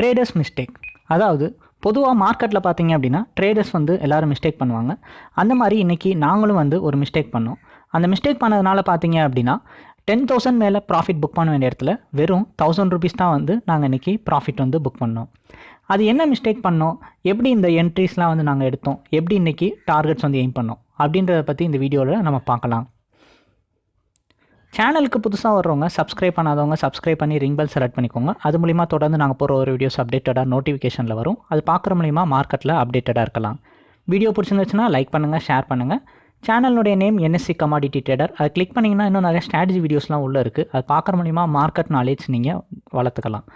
Traders mistake அதாவது பொதுவாக மார்க்கெட்டில் பார்த்தீங்க அப்படின்னா ட்ரேடர்ஸ் வந்து எல்லோரும் மிஸ்டேக் பண்ணுவாங்க. அந்த மாதிரி இன்றைக்கி நாங்களும் வந்து ஒரு மிஸ்டேக் பண்ணோம். அந்த மிஸ்டேக் பண்ணதுனால பார்த்தீங்க அப்படின்னா டென் தௌசண்ட் மேலே ப்ராஃபிட் புக் பண்ண வேண்டிய இடத்துல வெறும் தௌசண்ட் ருபீஸ் தான் வந்து நாங்கள் இன்றைக்கி ப்ராஃபிட் வந்து புக் பண்ணோம். அது என்ன மிஸ்டேக் பண்ணோம்? எப்படி இந்த என்ட்ரிஸ்லாம் வந்து நாங்கள் எடுத்தோம்? எப்படி இன்றைக்கி டார்கெட்ஸ் வந்து எய்ம் பண்ணோம்? அப்படின்றத பற்றி இந்த வீடியோவில் நம்ம பார்க்கலாம். சேனலுக்கு புதுசாக வர்றவங்க சப்ஸ்கிரைப் பண்ணாதவங்க சப்ஸ்கிரைப் பண்ணி ரிங் பெல் செலக்ட் பண்ணிக்கோங்க. அது மூலிமா தொடர்ந்து நாங்கள் போகிற ஒரு வீடியோஸ் அப்டேட்டடாக நோட்டிஃபிகேஷனில் வரும். அது பார்க்குற மூலிமா மார்க்கெட்டில் அப்டேட்டடாக இருக்கலாம். வீடியோ பிடிச்சிருந்துச்சுன்னா லைக் பண்ணுங்கள் ஷேர் பண்ணுங்கள் சேனலுடைய நேம் என்எஸ்சி கமாடிட்டி ட்ரேடர் அதை கிளிக் பண்ணிங்கன்னா இன்னும் நிறைய ஸ்ட்ராட்டஜி வீடியோஸ்லாம் உள்ளே இருக்குது அது பார்க்குற மூலிமா மார்க்கெட் நாலேஜ் நீங்கள் வளர்த்துக்கலாம்.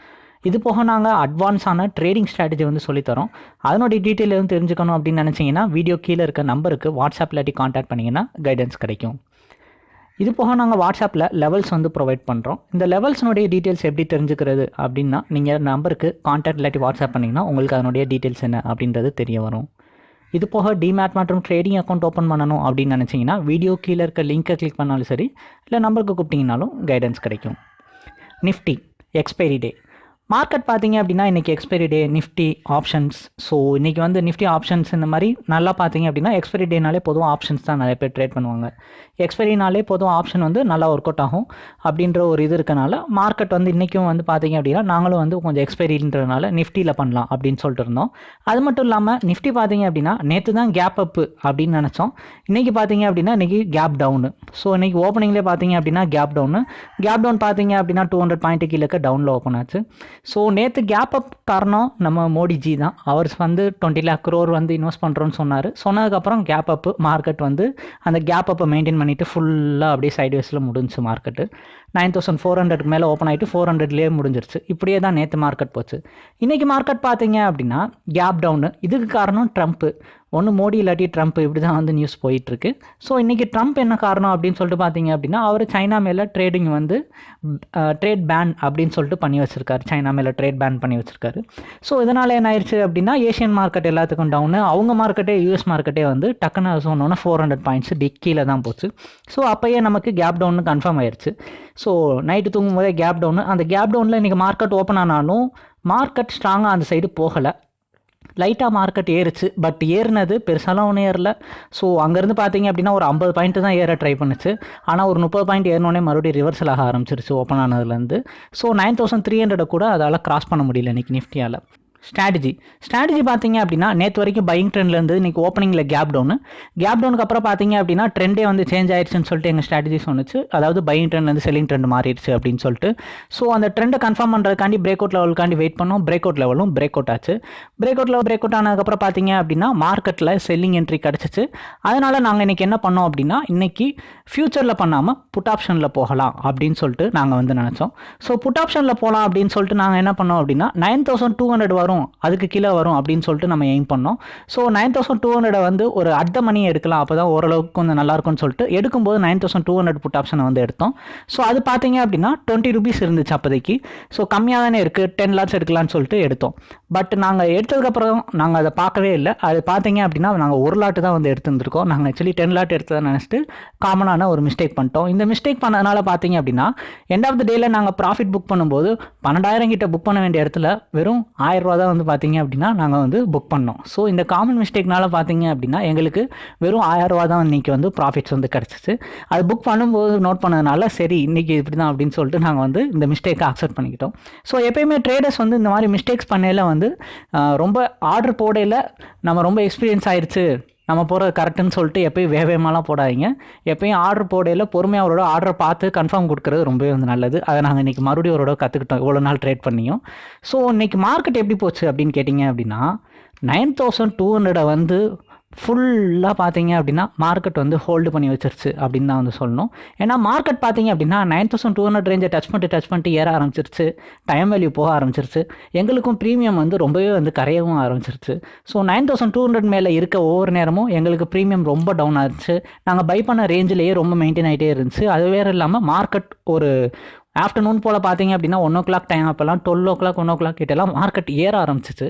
இது போக நாங்கள் அட்வான்ஸான ட்ரேடிங் ஸ்ட்ராட்டஜி வந்து சொல்லித்தரோம். அதனுடைய டீட்டெயில் எதுவும் தெரிஞ்சுக்கணும் அப்படின்னு நினச்சிங்கன்னா வீடியோ கீழே இருக்க நம்பருக்கு வாட்ஸ்அப் இல்லாட்டி காண்டாக்ட் பண்ணிங்கன்னா கைடன்ஸ் கிடைக்கும். இது போக நாங்கள் வாட்ஸ்அப்பில் லெவல்ஸ் வந்து ப்ரொவைட் பண்ணுறோம் இந்த லெவல்ஸ்னுடைய டீட்டெயில்ஸ் எப்படி தெரிஞ்சுக்கிறது அப்படின்னா நீங்கள் நம்பருக்கு காண்டாக்ட் இல்லாட்டி வாட்ஸ்அப் பண்ணிங்கன்னா உங்களுக்கு அதனுடைய டீட்டெயில்ஸ் என்ன அப்படின்றது தெரிய வரும். இது போக டிமேட் மற்றும் ட்ரேடிங் அக்கௌண்ட் ஓப்பன் பண்ணணும் அப்படின்னு நினச்சிங்கன்னா வீடியோ கீழே இருக்க லிங்க்கை கிளிக் பண்ணாலும் சரி இல்லை நம்பருக்கு கூப்பிட்டிங்கனாலும் கைடன்ஸ் கிடைக்கும். நிஃப்டி எக்ஸ்பைரி டே மார்க்கெட் பார்த்தீங்க அப்படின்னா இன்றைக்கி expiry day Nifty options so இன்றைக்கி வந்து நிஃப்டி ஆப்ஷன்ஸ் இந்த மாதிரி நல்லா பார்த்தீங்க அப்படின்னா எக்ஸ்பைரி டேனாலே பொதுவாக ஆப்ஷன்ஸ் தான் நிறைய பேர் ட்ரேட் பண்ணுவாங்க. எக்ஸ்பைரினாலே பொதுவாக ஆப்ஷன் வந்து நல்லா ஒர்க் அவுட் ஆகும் அப்படின்ற ஒரு இது இருக்கனால மார்க்கெட் வந்து இன்றைக்கும் வந்து பார்த்தீங்க அப்படின்னா நாங்களும் வந்து கொஞ்சம் எக்ஸ்பைரின்றதுனால நிஃப்டியில் பண்ணலாம் அப்படின்னு சொல்லிட்டு இருந்தோம். அது மட்டும் இல்லாமல் நிஃப்டி பார்த்தீங்க அப்படின்னா நேற்று தான் கேப் அப்பு அப்படின்னு நினச்சோம். இன்றைக்கி பார்த்தீங்க அப்படின்னா இன்றைக்கி கேப் டவுனு ஸோ இன்றைக்கி ஓப்பனிங்லேயே பார்த்தீங்க அப்படின்னா கேப் டவுனு கேப் டவுன் பார்த்தீங்க அப்படின்னா டூ ஹண்ட்ரட் பாயிண்ட் கீழே டவுனில் ஓப்பன் ஆச்சு. ஸோ நேற்று கேப் அப் காரணம் நம்ம மோடிஜி தான். அவர் வந்து டுவெண்ட்டி லேக் க்ரோர் வந்து இன்வெஸ்ட் பண்ணுறோன்னு சொன்னார். சொன்னதுக்கப்புறம் கேப் அப்பு மார்க்கெட் வந்து அந்த கேப் அப்பை மெயின்டைன் பண்ணிவிட்டு ஃபுல்லாக அப்படியே சைட்வேஸில் முடிஞ்சு மார்க்கெட்டு நைன் தௌசண்ட் ஃபோர் ஹண்ட்ரட்க்கு மேலே ஓப்பன் ஆகிட்டு ஃபோர் ஹண்ட்ரட்லேயே முடிஞ்சிருச்சு. இப்படியே தான் நேற்று மார்க்கெட் போச்சு. இன்றைக்கி மார்க்கெட் பார்த்தீங்க அப்படின்னா கேப் டவுனு இதுக்கு காரணம் ட்ரம்ப்பு ஒன்று மோடி இல்லாட்டி ட்ரம்ப் இப்படி தான் வந்து நியூஸ் போயிட்டுருக்கு. ஸோ இன்றைக்கி ட்ரம்ப் என்ன காரணம் அப்படின்னு சொல்லிட்டு பார்த்தீங்க அப்படின்னா அவர் சைனா மேலே ட்ரேடிங் வந்து ட்ரேட் பேன் அப்படின்னு சொல்லிட்டு பண்ணி வச்சுருக்காரு. சைனா மேலே ட்ரேட் பேன் பண்ணி வச்சுருக்காரு. ஸோ இதனால் என்ன ஆயிடுச்சு அப்படின்னா ஏஷியன் மார்க்கெட் எல்லாத்துக்கும் டவுனு அவங்க மார்க்கெட்டே யூஎஸ் மார்க்கெட்டே வந்து டக்குன்னு சொன்னோன்னா ஃபோர் ஹண்ட்ரட் பாயிண்ட்ஸ் டிக்கியில் தான் போச்சு. ஸோ அப்போயே நமக்கு கேப் டவுன் கன்ஃபார்ம் ஆயிடுச்சு ஸோ நைட்டு தூங்கும் போதே கேப் டவுனு அந்த கேப் டவுனில் இன்றைக்கி மார்க்கெட் ஓப்பன் ஆனாலும் மார்க்கெட் ஸ்ட்ராங்காக அந்த சைடு போகலை. லைட்டாக மார்க்கெட் ஏறுச்சு. பட் ஏறினது பெருசாலாம் ஒன்றும் ஏறல. ஸோ அங்கேருந்து பார்த்தீங்க அப்படின்னா ஒரு ஐம்பது பாயிண்ட் தான் ஏற ட்ரை பண்ணுச்சு. ஆனால் ஒரு முப்பது பாயிண்ட் ஏறினோடனே மறுபடியும் ரிவர்சல் ஆக ஆரம்பிச்சிருச்சு open ஆனதுலேருந்து so nine thousand three hundred கூட அதால் கிராஸ் பண்ண முடியல இன்றைக்கி நிஃப்டியால் ஸ்ட்ராட்டஜி ஸ்ட்ராட்டஜி பார்த்தீங்க அப்படின்னா நேற்று வரைக்கும் பையிங் ட்ரெண்டில் இருந்து இன்றைக்கி ஓப்பனிங்கில் கேப் டவுனு கேப் டவுனுக்கு அப்புறம் பார்த்தீங்க அப்படின்னா ட்ரெண்டே வந்து சேஞ்ச் ஆயிடுச்சுன்னு சொல்லிட்டு எங்கள் ஸ்ட்ராட்டஜி சொன்னுச்சு. அதாவது பையிங் ட்ரெண்ட்லேருந்து செல்லிங் ட்ரெண்ட் மாறிடுச்சு அப்படின்னு சொல்லிட்டு. ஸோ அந்த ட்ரெண்டை கன்ஃபார்ம் பண்ணுறதுக்காண்டி பிரேக் அவுட் லெவலுக்காண்டி வெயிட் பண்ணோம். பிரேக் அவுட் லெவலும் பிரேக் அவுட் ஆச்சு. Break out level break out ஆனதுக்கப்புறம் பார்த்தீங்க அப்படின்னா மார்க்கெட்டில் செல்லிங் என்ட்ரி கிடச்சிச்சு. அதனால் நாங்கள் இன்றைக்கி என்ன பண்ணோம் அப்படின்னா இன்றைக்கி ஃப்யூச்சரில் பண்ணாமல் புட் ஆப்ஷனில் போகலாம் அப்படின்னு சொல்லிட்டு நாங்கள் வந்து நினச்சோம். ஸோ புட் ஆப்ஷனில் போகலாம் அப்படின்னு சொல்லிட்டு நாங்கள் என்ன பண்ணோம் அப்படின்னா நைன் தௌசண்ட் டூ ஹண்ட்ரட் வரும் அதுக்கு கீழே வரும் அப்படின்னு சொல்லிட்டு நம்ம எய்ம் பண்ணோம். ஸோ நைன் தௌசண்ட் டூ ஹண்ட்ரடை வந்து ஒரு அர்த்த மணி எடுக்கலாம். அப்போ தான் ஓரளவுக்கு கொஞ்சம் நல்லாயிருக்கும்னு சொல்லிட்டு எடுக்கும்போது nine thousand two hundred put ஆப்ஷனை வந்து எடுத்தோம். ஸோ அது பார்த்தீங்க அப்படின்னா டுவெண்ட்டி ருபீஸ் இருந்துச்சு அப்போதைக்கு. ஸோ கம்மியாக தானே இருக்குது டென் லாட்ஸ் எடுக்கலாம்னு சொல்லிட்டு எடுத்தோம். பட் நாங்கள் எடுத்ததுக்கப்புறம் நாங்கள் அதை பார்க்கவே இல்லை. அது பார்த்தீங்க அப்படின்னா நாங்கள் ஒரு லாட்டு தான் வந்து எடுத்துருந்துருக்கோம். நாங்கள் ஆக்சுவலி டென் லாட் எடுத்ததை நினச்சிட்டு காமனான ஒரு மிஸ்டேக் பண்ணிட்டோம். இந்த மிஸ்டேக் பண்ணதுனால பார்த்தீங்க அப்படின்னா எண்ட் ஆஃப் த டேயில் நாங்கள் ப்ராஃபிட் புக் பண்ணும்போது பன்னெண்டாயிரம் கிட்ட புக் பண்ண வேண்டிய இடத்துல வெறும் ஆயிரம் ரூபா தான் வந்து பார்த்தீங்க அப்படின்னா நாங்கள் வந்து புக் பண்ணோம். ஸோ இந்த காமன் மிஸ்டேக்னால பார்த்தீங்க அப்படின்னா எங்களுக்கு வெறும் ஆயரூவா தான் இன்றைக்கி வந்து ப்ராஃபிட்ஸ் வந்து கிடச்சிச்சு. அது புக் பண்ணும்போது நோட் பண்ணதுனால சரி இன்றைக்கி இப்படி தான் அப்படின்னு சொல்லிட்டு நாங்கள் வந்து இந்த மிஸ்டேக்கை அக்செப்ட் பண்ணிக்கிட்டோம். ஸோ எப்பயுமே ட்ரேடர்ஸ் வந்து இந்த மாதிரி மிஸ்டேக்ஸ் பண்ணையில் வந்து ரொம்ப ஆர்டர் போடையில் நம்ம ரொம்ப எக்ஸ்பீரியன்ஸ் ஆயிடுச்சு நம்ம போகிறது கரெக்டுன்னு சொல்லிட்டு எப்பயும் வேகமாலாம் போடாதீங்க. எப்பயும் ஆர்டர் போடையில் பொறுமையாக அவரோட ஆர்டர் பார்த்து கன்ஃபார்ம் கொடுக்குறது ரொம்பவே வந்து நல்லது. அதை நாங்கள் இன்றைக்கி மறுபடியும் அவரோட கற்றுக்கிட்டோம் இவ்வளோ நாள் ட்ரேட் பண்ணியும். ஸோ இன்றைக்கி மார்க்கெட் எப்படி போச்சு அப்படின்னு கேட்டிங்க அப்படின்னா நைன் தௌசண்ட் டூ ஹண்ட்ரடை வந்து ஃபுல்லாக பார்த்தீங்க அப்படின்னா மார்க்கெட் வந்து ஹோல்டு பண்ணி வச்சிருச்சு அப்படின்னு தான் வந்து சொல்லணும். ஏன்னா மார்க்கெட் பார்த்தீங்க அப்படின்னா நைன் தௌசண்ட் டூ ஹண்ட்ரட் ரேஞ்சை டச் பண்ணிட்டு டச் பண்ணிட்டு ஏற ஆரம்பிச்சிருச்சு. டைம் வேல்யூ போக ஆரம்பிச்சிருச்சு. எங்களுக்கும் ப்ரீமியம் வந்து ரொம்பவே வந்து கரையவும் ஆரம்பிச்சிருச்சு. So nine thousand two hundred மேலே இருக்க ஒவ்வொரு நேரமும் எங்களுக்கு ப்ரீமியம் ரொம்ப டவுன் ஆச்சு. நாங்கள் பை பண்ண ரேஞ்சிலேயே ரொம்ப மெயின்டைன் ஆகிட்டே இருந்துச்சு. அது வேறு இல்லாமல் மார்க்கெட் ஒரு ஆஃப்டர்நூன் போல் பார்த்தீங்க அப்படின்னா ஒன் ஓ கிளாக் டைம் அப்போல்லாம் twelve o'clock one o'clock கிட்டலாம் மார்க்கெட் ஏற ஆரம்பிச்சிச்சு.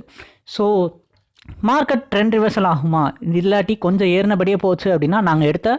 ஸோ மார்க்கெட் ட்ரெண்ட் ரிவர்சல் ஆகுமா? இல்லாட்டி கொஞ்சம் ஏறினபடியே போச்சு அப்படின்னா நாங்கள் எடுத்த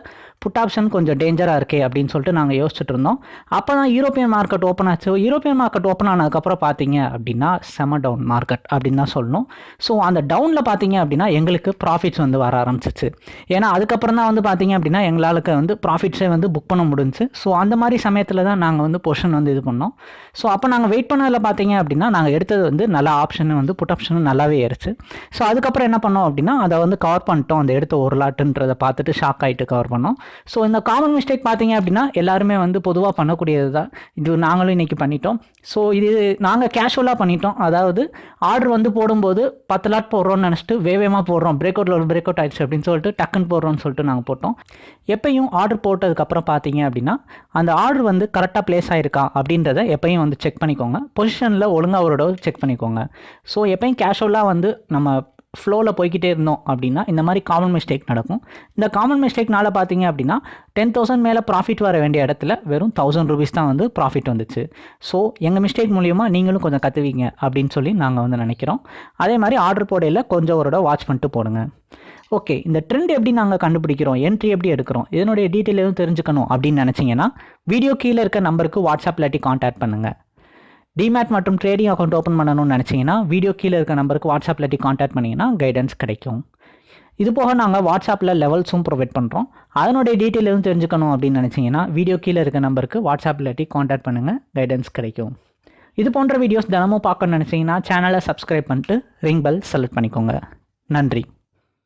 புட் ஆப்ஷன் கொஞ்சம் டேஞ்சராக இருக்கே அப்படின்னு சொல்லிட்டு நாங்கள் யோசிச்சுட்டு இருந்தோம். அப்போ தான் யூரோப்பியன் மார்க்கெட் ஓப்பன் ஆச்சு. யூரோப்பியன் மார்க்கெட் ஓப்பன் ஆனதுக்கப்புறம் பார்த்தீங்க அப்படின்னா செம டவுன் மார்க்கெட் அப்படின்னு தான் சொல்லணும். ஸோ அந்த டவுனில் பார்த்தீங்க அப்படின்னா எங்களுக்கு ப்ராஃபிட்ஸ் வந்து வர ஆரம்பிச்சிச்சு. ஏன்னா அதுக்கப்புறம் தான் வந்து பார்த்தீங்க அப்படின்னா எங்களாளுக்கு வந்து ப்ராஃபிட்ஸே வந்து புக் பண்ண முடிஞ்சுச்சு. ஸோ அந்த மாதிரி சமயத்தில் தான் நாங்கள் வந்து பொஷன் வந்து இது பண்ணோம். ஸோ அப்போ நாங்கள் வெயிட் பண்ணதில் பார்த்தீங்க அப்படின்னா நாங்கள் எடுத்தது வந்து நல்ல ஆப்ஷன் வந்து புட் ஆப்ஷனும் நல்லாவே ஏறிச்சு. ஸோ அதுக்கப்புறம் என்ன பண்ணோம் அப்படின்னா அதை வந்து கவர் பண்ணிட்டோம். அந்த எடுத்த ஒரு லாட்டுன்றதை பார்த்துட்டு ஷாக் ஆகிட்டு கவர் பண்ணோம். ஸோ இந்த காமன் மிஸ்டேக் பார்த்தீங்க அப்படின்னா எல்லாருமே வந்து பொதுவாக பண்ணக்கூடியது தான் இது நாங்களும் இன்றைக்கி பண்ணிட்டோம். ஸோ இது நாங்கள் கேஷுவலாக பண்ணிட்டோம். அதாவது ஆர்டர் வந்து போடும்போது பத்து லாட் போடுறோம்னு நினச்சிட்டு வேகமாக போடுறோம். பிரேக் அவுட்டில் ஒரு பிரேக் அவுட் ஆயிடுச்சு அப்படின்னு சொல்லிட்டு டக்குன்னு போடுறோம்னு சொல்லிட்டு நாங்கள் போட்டோம். எப்பயும் ஆர்டர் போட்டதுக்கப்புறம் பார்த்தீங்க அப்படின்னா அந்த ஆர்டர் வந்து கரெக்டாக ப்ளேஸ் ஆயிருக்கா அப்படின்றத எப்பயும் வந்து செக் பண்ணிக்கோங்க. பொசிஷனில் ஒழுங்காக ஒரு செக் பண்ணிக்கோங்க. ஸோ எப்பயும் கேஷுவலாக வந்து நம்ம ஃப்ளோவில் போய்கிட்டே இருந்தோம் அப்படின்னா இந்த மாதிரி காமன் மிஸ்டேக் நடக்கும். இந்த காமன் மிஸ்டேக்னால பார்த்தீங்க அப்படின்னா டென் தௌசண்ட் மேலே ப்ராஃபிட் வர வேண்டிய இடத்துல வெறும் தௌசண்ட் ருபீஸ் தான் வந்து ப்ராஃபிட் வந்துச்சு. ஸோ எங்கள் மிஸ்டேக் மூலியமாக நீங்களும் கொஞ்சம் கற்றுவீங்க அப்படின்னு சொல்லி நாங்கள் வந்து நினைக்கிறோம். அதே மாதிரி ஆர்டர் போடையில் கொஞ்சம் ஒரு வாட்ச் பண்ணிட்டு போடுங்க. ஓகே இந்த ட்ரெண்ட் எப்படி நாங்கள் கண்டுபிடிக்கிறோம்? என்ட்ரி எப்படி எடுக்கிறோம்? இதனுடைய டீட்டெயில் எதுவும் தெரிஞ்சுக்கணும் அப்படின்னு நினச்சிங்கன்னா வீடியோ கீழே இருக்க நம்பருக்கு வாட்ஸ்அப் இல்லாட்டி காண்டாக்ட் பண்ணுங்கள் டிமேட் மற்றும் ட்ரேடிங் அக்கௌண்ட் ஓப்பன் பண்ணணும்னு நினச்சிங்கன்னா வீடியோ கீழே இருக்க நம்பருக்கு வாட்ஸ்அப்பில் டி காண்டாக்ட் பண்ணிங்கன்னா கைடன்ஸ் கிடைக்கும். இது போக நாங்கள் வாட்ஸ்அப்பில் லெவல்ஸும் ப்ரொவைட் பண்ணுறோம் அதனுடைய டீட்டெயில் எதுவும் தெரிஞ்சுக்கணும் அப்படின்னு நினச்சிங்கன்னா வீடியோ கீழே இருக்க நம்பருக்கு வாட்ஸ்அப்பில் டி காண்டாக்ட் பண்ணுங்கள் கைடன்ஸ் கிடைக்கும். இது போன்ற வீடியோஸ் தினமும் பார்க்கணும்னு நினச்சிங்கன்னா சேனலை சப்ஸ்கிரைப் பண்ணிட்டு ரிங் பெல் செலக்ட் பண்ணிக்கோங்க. நன்றி.